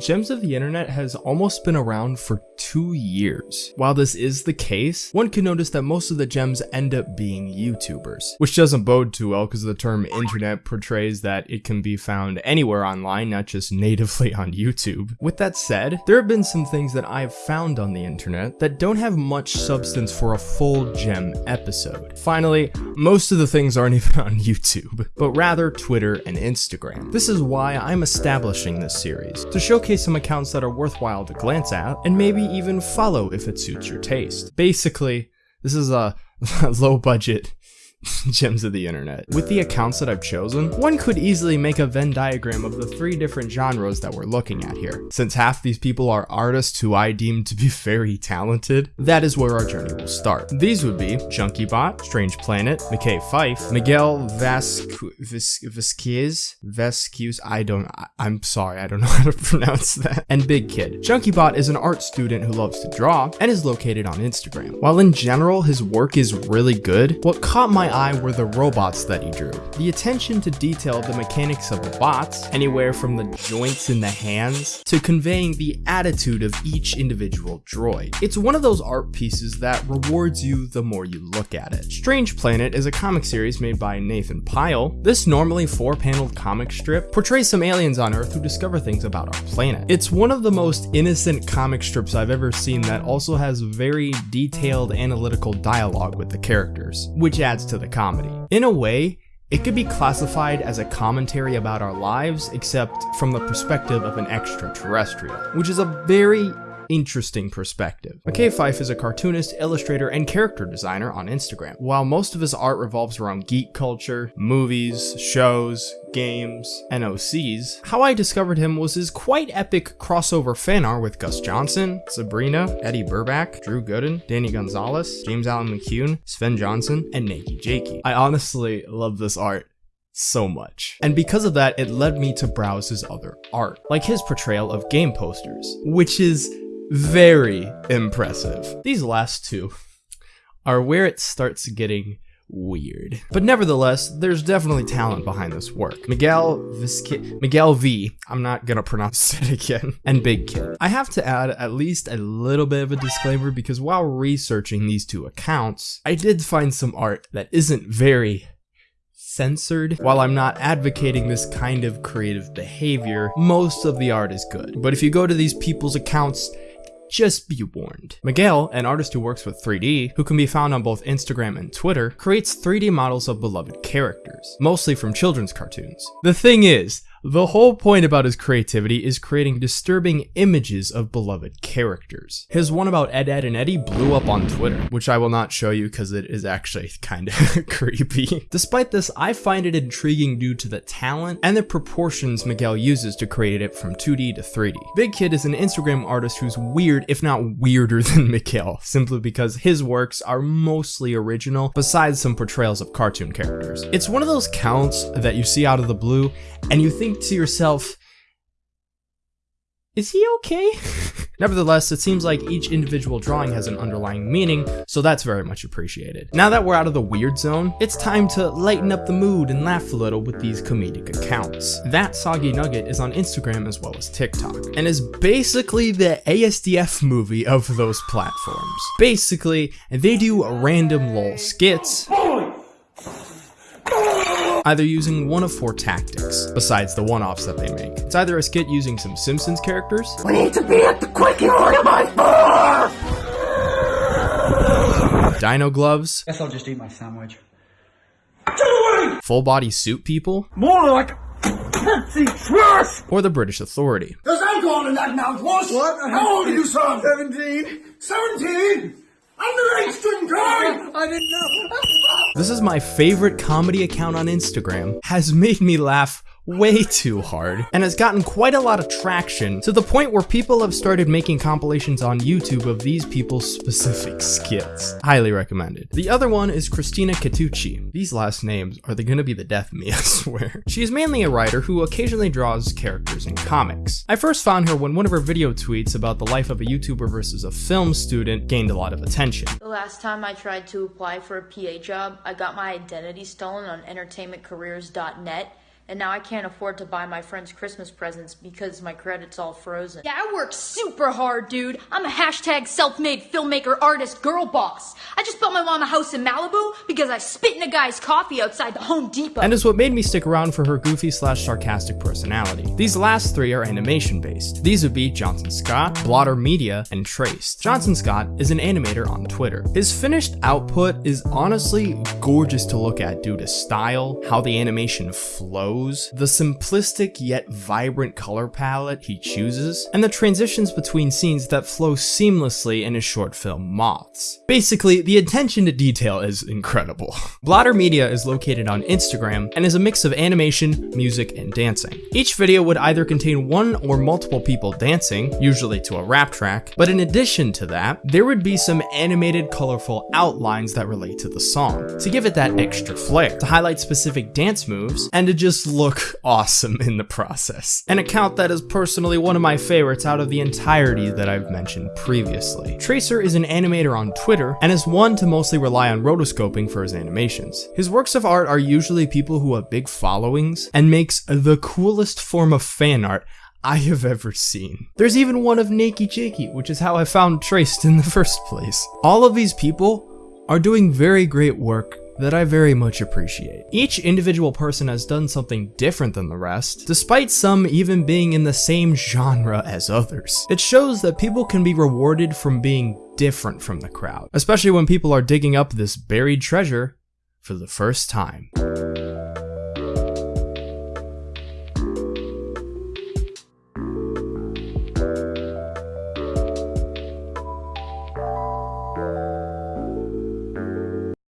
Gems of the Internet has almost been around for two years. While this is the case, one can notice that most of the gems end up being YouTubers, which doesn't bode too well because the term internet portrays that it can be found anywhere online, not just natively on YouTube. With that said, there have been some things that I've found on the internet that don't have much substance for a full gem episode. Finally, most of the things aren't even on YouTube, but rather Twitter and Instagram. This is why I'm establishing this series, to showcase some accounts that are worthwhile to glance at, and maybe even follow if it suits your taste. Basically, this is a low budget gems of the internet. With the accounts that I've chosen, one could easily make a Venn diagram of the three different genres that we're looking at here. Since half these people are artists who I deem to be very talented, that is where our journey will start. These would be ChunkyBot, Strange Planet, McKay Fife, Miguel Vasquez, Vasquez, I don't, I, I'm sorry, I don't know how to pronounce that, and Big Kid. ChunkyBot is an art student who loves to draw and is located on Instagram. While in general his work is really good, what caught my eye were the robots that he drew. The attention to detail of the mechanics of the bots, anywhere from the joints in the hands to conveying the attitude of each individual droid. It's one of those art pieces that rewards you the more you look at it. Strange Planet is a comic series made by Nathan Pyle. This normally four-paneled comic strip portrays some aliens on Earth who discover things about our planet. It's one of the most innocent comic strips I've ever seen that also has very detailed analytical dialogue with the characters, which adds to the comedy. In a way, it could be classified as a commentary about our lives, except from the perspective of an extraterrestrial, which is a very interesting perspective. McKay Fife is a cartoonist, illustrator, and character designer on Instagram. While most of his art revolves around geek culture, movies, shows, games, and OCs, how I discovered him was his quite epic crossover fan art with Gus Johnson, Sabrina, Eddy Burback, Drew Gooden, Danny Gonzalez, James Allen McCune, Sven Johnson, and Nakey Jakey. I honestly love this art so much. And because of that, it led me to browse his other art, like his portrayal of game posters, which is very impressive. These last two are where it starts getting weird. But nevertheless, there's definitely talent behind this work. Miguel Visca Miguel V, I'm not gonna pronounce it again, and Big Kid. I have to add at least a little bit of a disclaimer because while researching these two accounts, I did find some art that isn't very censored. While I'm not advocating this kind of creative behavior, most of the art is good. But if you go to these people's accounts, just be warned. Miguel, an artist who works with 3D, who can be found on both Instagram and Twitter, creates 3D models of beloved characters, mostly from children's cartoons. The thing is, the whole point about his creativity is creating disturbing images of beloved characters. His one about Ed, Ed, and Eddie blew up on Twitter, which I will not show you because it is actually kind of creepy. Despite this, I find it intriguing due to the talent and the proportions Miguel uses to create it from 2D to 3D. Big Kid is an Instagram artist who's weird, if not weirder than Miguel, simply because his works are mostly original, besides some portrayals of cartoon characters. It's one of those counts that you see out of the blue, and you think think to yourself, is he okay? Nevertheless, it seems like each individual drawing has an underlying meaning, so that's very much appreciated. Now that we're out of the weird zone, it's time to lighten up the mood and laugh a little with these comedic accounts. That Soggy Nugget is on Instagram as well as TikTok, and is basically the ASDF movie of those platforms. Basically, they do random lol skits, either using one of four tactics, besides the one-offs that they make. It's either a skit using some Simpsons characters. We need to be at the quickie order my four! Dino gloves. Guess I'll just eat my sandwich. Full body suit people. More like or the British authority. There's alcohol in that now, what? What? How old are you, son? 17. 17? I didn't know. this is my favorite comedy account on Instagram. Has made me laugh way too hard, and has gotten quite a lot of traction to the point where people have started making compilations on YouTube of these people's specific skits. Highly recommended. The other one is Christina Catucci. These last names are they gonna be the death of me, I swear. She is mainly a writer who occasionally draws characters in comics. I first found her when one of her video tweets about the life of a YouTuber versus a film student gained a lot of attention. The last time I tried to apply for a PA job, I got my identity stolen on entertainmentcareers.net and now I can't afford to buy my friends Christmas presents because my credit's all frozen. Yeah, I work super hard, dude. I'm a hashtag self-made filmmaker artist girl boss. I just built my mom a house in Malibu because I spit in a guy's coffee outside the Home Depot. and is what made me stick around for her goofy slash sarcastic personality. These last three are animation based. These would be Johnson Scott, Blotter Media, and Traced. Johnson Scott is an animator on Twitter. His finished output is honestly gorgeous to look at due to style, how the animation flows, the simplistic yet vibrant color palette he chooses, and the transitions between scenes that flow seamlessly in his short film Moths. Basically, the attention to detail is incredible. Blotter Media is located on Instagram and is a mix of animation, music, and dancing. Each video would either contain one or multiple people dancing, usually to a rap track, but in addition to that, there would be some animated colorful outlines that relate to the song, to give it that extra flair, to highlight specific dance moves, and to just look awesome in the process. An account that is personally one of my favorites out of the entirety that I've mentioned previously. Traced is an animator on Twitter and is one to mostly rely on rotoscoping for his animations. His works of art are usually people who have big followings and makes the coolest form of fan art I have ever seen. There's even one of Nakey Jakey, which is how I found Traced in the first place. All of these people are doing very great work that I very much appreciate. Each individual person has done something different than the rest, despite some even being in the same genre as others. It shows that people can be rewarded from being different from the crowd, especially when people are digging up this buried treasure for the first time.